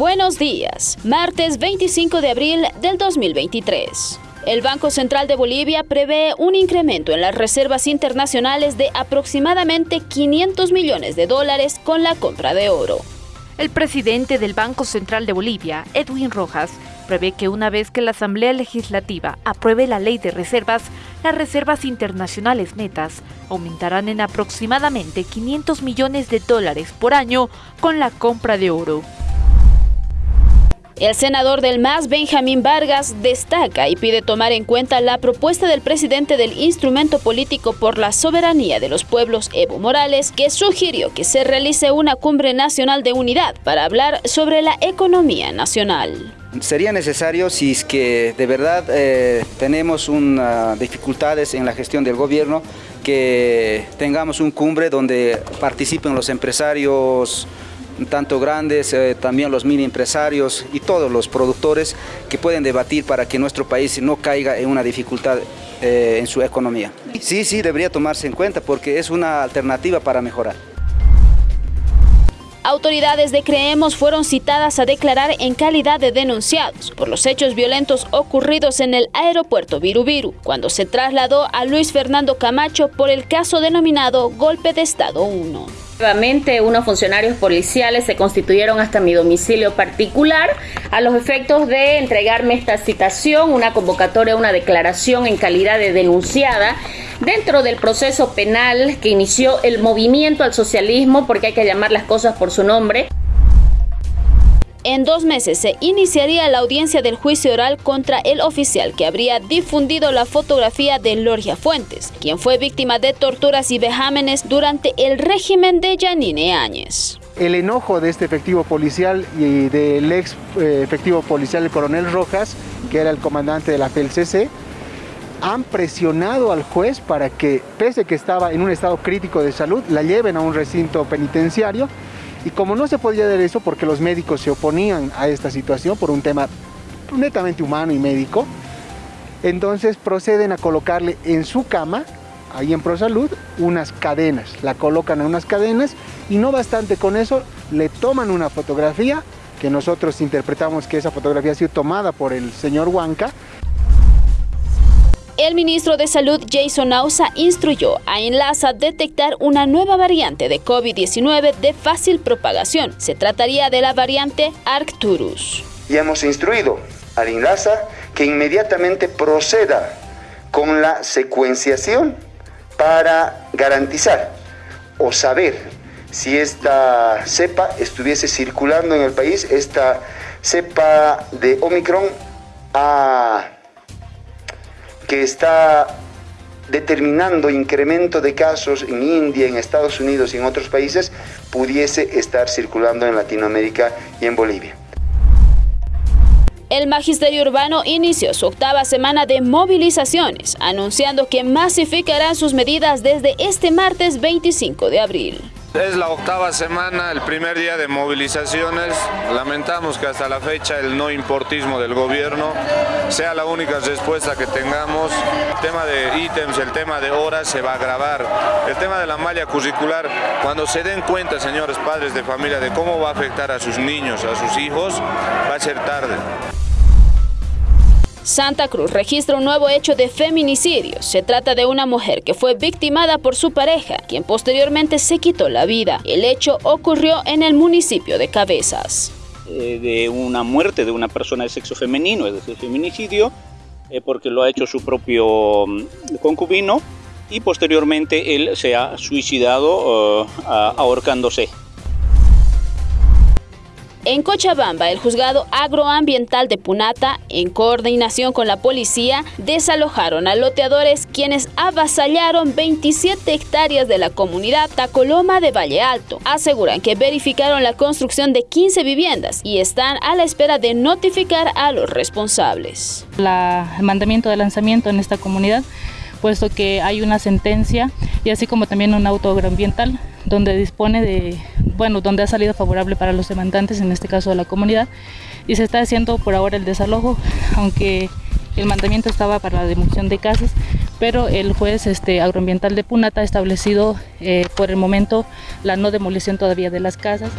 Buenos días, martes 25 de abril del 2023. El Banco Central de Bolivia prevé un incremento en las reservas internacionales de aproximadamente 500 millones de dólares con la compra de oro. El presidente del Banco Central de Bolivia, Edwin Rojas, prevé que una vez que la Asamblea Legislativa apruebe la ley de reservas, las reservas internacionales netas aumentarán en aproximadamente 500 millones de dólares por año con la compra de oro. El senador del MAS, Benjamín Vargas, destaca y pide tomar en cuenta la propuesta del presidente del Instrumento Político por la Soberanía de los Pueblos, Evo Morales, que sugirió que se realice una cumbre nacional de unidad para hablar sobre la economía nacional. Sería necesario si es que de verdad eh, tenemos una, dificultades en la gestión del gobierno, que tengamos un cumbre donde participen los empresarios, tanto grandes, eh, también los mini empresarios y todos los productores que pueden debatir para que nuestro país no caiga en una dificultad eh, en su economía. Sí, sí, debería tomarse en cuenta porque es una alternativa para mejorar. Autoridades de Creemos fueron citadas a declarar en calidad de denunciados por los hechos violentos ocurridos en el aeropuerto Virubiru, cuando se trasladó a Luis Fernando Camacho por el caso denominado Golpe de Estado 1. Nuevamente, unos funcionarios policiales se constituyeron hasta mi domicilio particular a los efectos de entregarme esta citación, una convocatoria, una declaración en calidad de denunciada dentro del proceso penal que inició el movimiento al socialismo, porque hay que llamar las cosas por su nombre. En dos meses se iniciaría la audiencia del juicio oral contra el oficial que habría difundido la fotografía de Loria Fuentes, quien fue víctima de torturas y vejámenes durante el régimen de Yanine Áñez. El enojo de este efectivo policial y del ex eh, efectivo policial, el coronel Rojas, que era el comandante de la FELCC, han presionado al juez para que, pese que estaba en un estado crítico de salud, la lleven a un recinto penitenciario y como no se podía dar eso porque los médicos se oponían a esta situación por un tema netamente humano y médico, entonces proceden a colocarle en su cama, ahí en ProSalud, unas cadenas. La colocan en unas cadenas y no bastante con eso, le toman una fotografía que nosotros interpretamos que esa fotografía ha sido tomada por el señor Huanca el ministro de Salud Jason Nausa instruyó a Enlaza detectar una nueva variante de COVID-19 de fácil propagación. Se trataría de la variante Arcturus. Y hemos instruido al Enlaza que inmediatamente proceda con la secuenciación para garantizar o saber si esta cepa estuviese circulando en el país, esta cepa de Omicron a que está determinando incremento de casos en India, en Estados Unidos y en otros países, pudiese estar circulando en Latinoamérica y en Bolivia. El Magisterio Urbano inició su octava semana de movilizaciones, anunciando que masificarán sus medidas desde este martes 25 de abril. Es la octava semana, el primer día de movilizaciones. Lamentamos que hasta la fecha el no importismo del gobierno sea la única respuesta que tengamos. El tema de ítems, el tema de horas se va a agravar. El tema de la malla curricular, cuando se den cuenta, señores padres de familia, de cómo va a afectar a sus niños, a sus hijos, va a ser tarde. Santa Cruz registra un nuevo hecho de feminicidio. Se trata de una mujer que fue victimada por su pareja, quien posteriormente se quitó la vida. El hecho ocurrió en el municipio de Cabezas. Eh, de una muerte de una persona de sexo femenino, es decir, feminicidio, eh, porque lo ha hecho su propio mm, concubino y posteriormente él se ha suicidado eh, ahorcándose. En Cochabamba, el juzgado agroambiental de Punata, en coordinación con la policía, desalojaron a loteadores quienes avasallaron 27 hectáreas de la comunidad Tacoloma de Valle Alto. Aseguran que verificaron la construcción de 15 viviendas y están a la espera de notificar a los responsables. el mandamiento de lanzamiento en esta comunidad puesto que hay una sentencia y así como también un auto agroambiental donde dispone de, bueno, donde ha salido favorable para los demandantes, en este caso de la comunidad, y se está haciendo por ahora el desalojo, aunque el mandamiento estaba para la demolición de casas, pero el juez este, agroambiental de Punata ha establecido eh, por el momento la no demolición todavía de las casas.